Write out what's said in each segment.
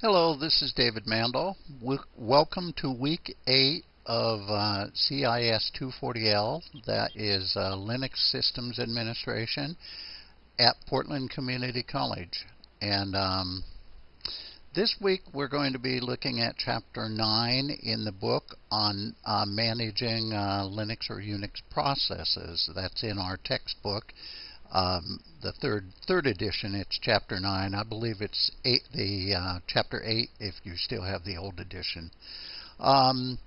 Hello, this is David Mandel. Welcome to week 8 of uh, CIS 240L, that is uh, Linux Systems Administration at Portland Community College. And um, this week we're going to be looking at chapter 9 in the book on uh, managing uh, Linux or Unix processes. That's in our textbook um, the third third edition. It's chapter nine. I believe it's eight. The uh, chapter eight, if you still have the old edition. Um,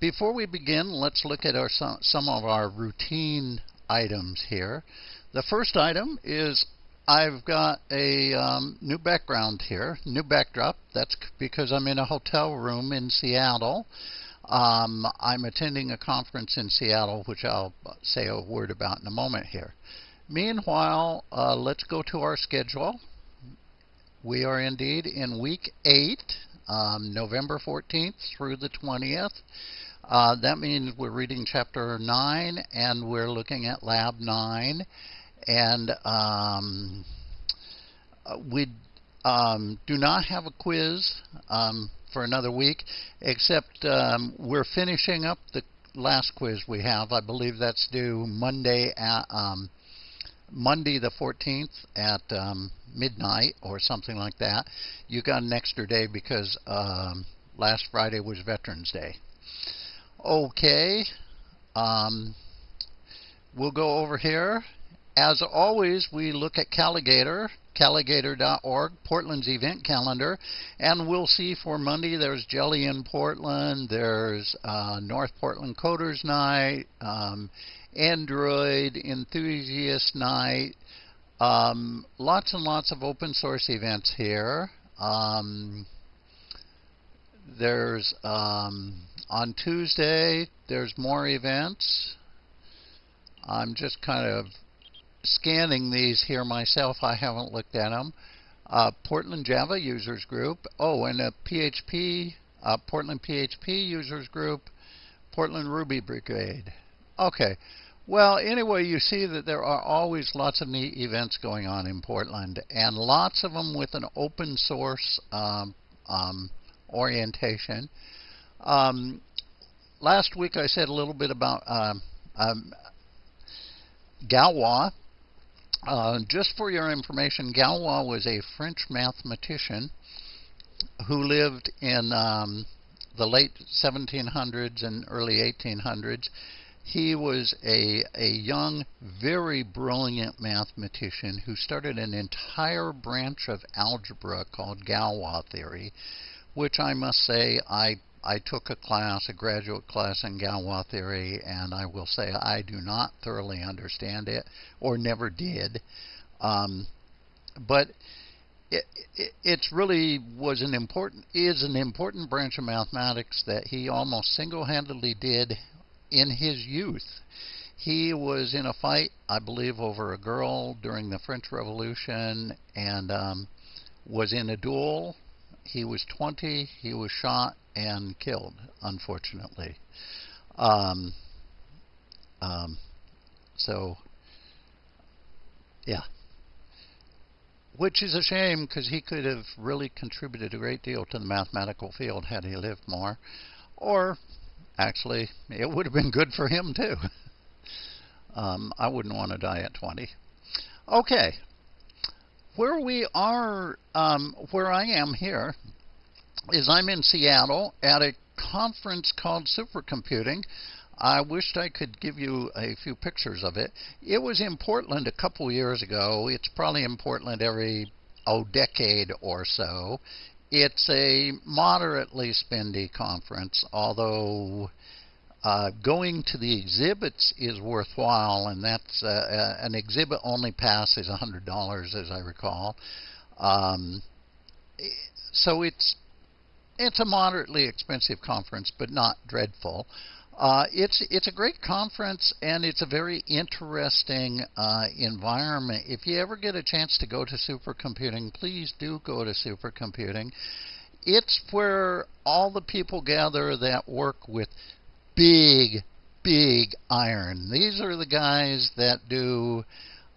before we begin, let's look at our some, some of our routine items here. The first item is I've got a um, new background here, new backdrop. That's because I'm in a hotel room in Seattle. Um, I'm attending a conference in Seattle, which I'll say a word about in a moment here. Meanwhile, uh, let's go to our schedule. We are indeed in week 8, um, November 14th through the 20th. Uh, that means we're reading chapter 9 and we're looking at lab 9. And um, we um, do not have a quiz um, for another week, except um, we're finishing up the last quiz we have. I believe that's due Monday at um, Monday the 14th at um, midnight or something like that. You got an extra day because um, last Friday was Veterans Day. Okay, um, we'll go over here. As always, we look at Calagator, calagator.org, Portland's event calendar, and we'll see for Monday there's Jelly in Portland, there's uh, North Portland Coders Night, um, Android Enthusiast Night. Um, lots and lots of open source events here. Um, there's um, on Tuesday, there's more events. I'm just kind of scanning these here myself. I haven't looked at them. Uh, Portland Java Users Group. Oh, and a PHP, uh, Portland PHP Users Group, Portland Ruby Brigade. Okay. Well, anyway, you see that there are always lots of neat events going on in Portland, and lots of them with an open source um, um, orientation. Um, last week I said a little bit about um, um, Galois. Uh, just for your information, Galois was a French mathematician who lived in um, the late 1700s and early 1800s he was a, a young, very brilliant mathematician who started an entire branch of algebra called Galois theory, which I must say I I took a class, a graduate class in Galois theory, and I will say I do not thoroughly understand it, or never did. Um, but it, it it's really was an important is an important branch of mathematics that he almost single-handedly did in his youth. He was in a fight, I believe, over a girl during the French Revolution and um, was in a duel. He was 20. He was shot and killed, unfortunately. Um, um, so, yeah. Which is a shame because he could have really contributed a great deal to the mathematical field had he lived more. Or Actually, it would have been good for him too. um, I wouldn't want to die at 20. Okay, where we are, um, where I am here, is I'm in Seattle at a conference called Supercomputing. I wished I could give you a few pictures of it. It was in Portland a couple years ago. It's probably in Portland every oh decade or so. It's a moderately spendy conference, although uh, going to the exhibits is worthwhile, and that's uh, uh an exhibit only pass is $100, as I recall. Um, so it's it's a moderately expensive conference, but not dreadful. Uh, it's it's a great conference and it's a very interesting uh, environment. If you ever get a chance to go to supercomputing, please do go to supercomputing. It's where all the people gather that work with big, big iron. These are the guys that do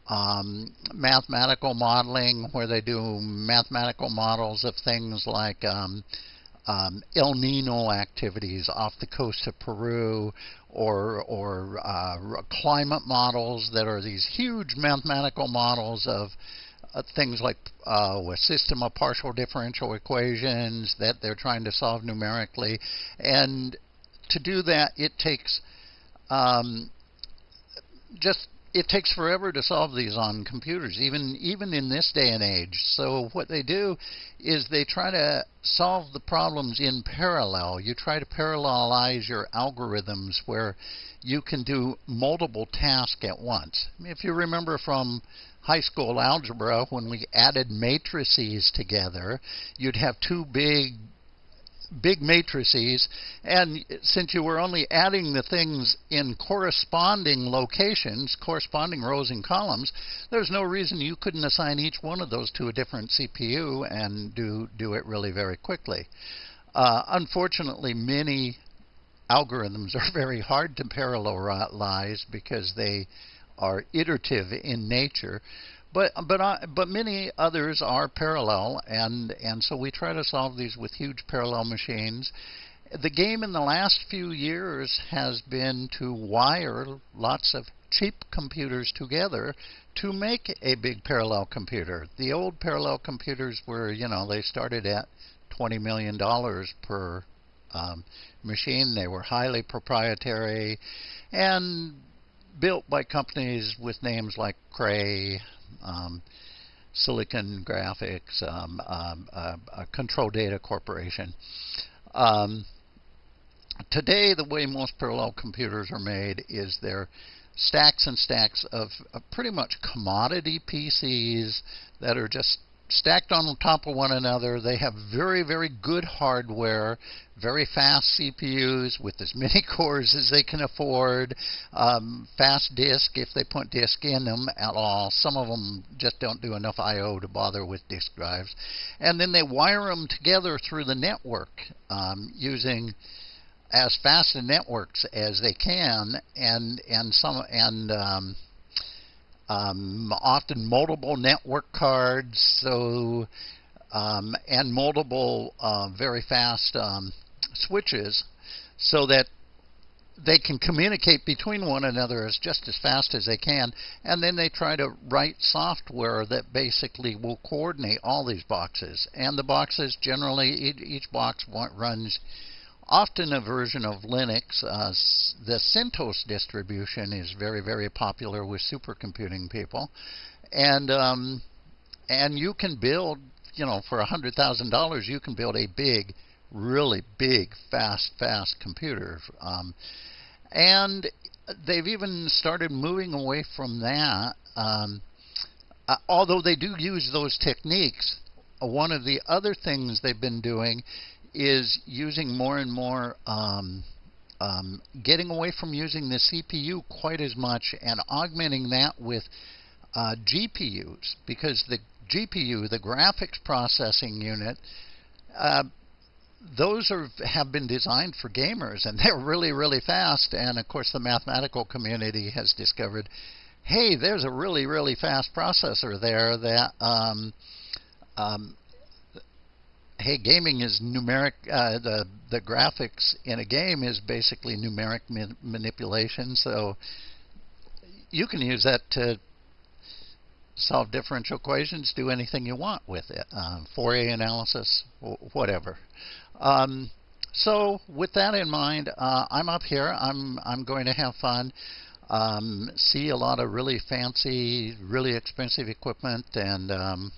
um, mathematical modeling, where they do mathematical models of things like um, um, El Nino activities off the coast of Peru, or or uh, climate models that are these huge mathematical models of uh, things like uh, a system of partial differential equations that they're trying to solve numerically, and to do that, it takes um, just it takes forever to solve these on computers, even even in this day and age. So what they do is they try to solve the problems in parallel. You try to parallelize your algorithms where you can do multiple tasks at once. If you remember from high school algebra, when we added matrices together, you'd have two big big matrices, and since you were only adding the things in corresponding locations, corresponding rows and columns, there's no reason you couldn't assign each one of those to a different CPU and do, do it really very quickly. Uh, unfortunately, many algorithms are very hard to parallelize because they are iterative in nature. But but but many others are parallel, and and so we try to solve these with huge parallel machines. The game in the last few years has been to wire lots of cheap computers together to make a big parallel computer. The old parallel computers were, you know, they started at $20 million per um, machine. They were highly proprietary and built by companies with names like Cray, um, Silicon Graphics, um, uh, Control Data Corporation. Um, today, the way most parallel computers are made is they're stacks and stacks of pretty much commodity PCs that are just stacked on top of one another. They have very, very good hardware, very fast CPUs with as many cores as they can afford, um, fast disk if they put disk in them at all. Some of them just don't do enough I/O to bother with disk drives, and then they wire them together through the network um, using as fast a networks as they can, and and some and um, um, often multiple network cards, so um, and multiple uh, very fast um, switches, so that they can communicate between one another as just as fast as they can, and then they try to write software that basically will coordinate all these boxes. And the boxes generally, each box runs often a version of Linux. Uh, the CentOS distribution is very, very popular with supercomputing people, and um, and you can build, you know, for a hundred thousand dollars, you can build a big, really big, fast, fast computer. Um, and they've even started moving away from that. Um, uh, although they do use those techniques, one of the other things they've been doing is using more and more, um, um, getting away from using the CPU quite as much and augmenting that with uh, GPUs because the GPU, the graphics processing unit, uh, those are have been designed for gamers and they're really really fast. And of course the mathematical community has discovered hey there's a really really fast processor there that um, um, hey, gaming is numeric. Uh, the the graphics in a game is basically numeric ma manipulation. So you can use that to solve differential equations, do anything you want with it, uh, Fourier analysis, whatever. Um, so with that in mind, uh, I'm up here. I'm I'm going to have fun. Um, see a lot of really fancy, really expensive equipment, and um,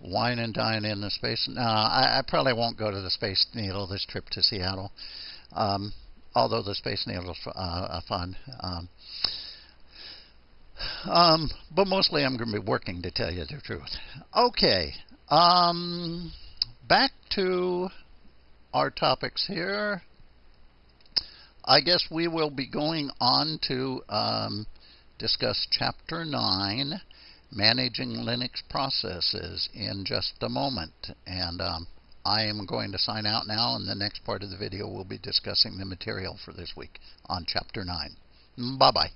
wine and dine in the space. No, I, I, probably won't go to the Space Needle this trip to Seattle, um, although the Space Needle is uh, fun. Um, um, but mostly I'm going to be working to tell you the truth. Okay, um, back to our topics here. I guess we will be going on to um, discuss Chapter 9 managing Linux processes in just a moment. And um, I am going to sign out now, and the next part of the video we'll be discussing the material for this week on Chapter 9. Bye-bye.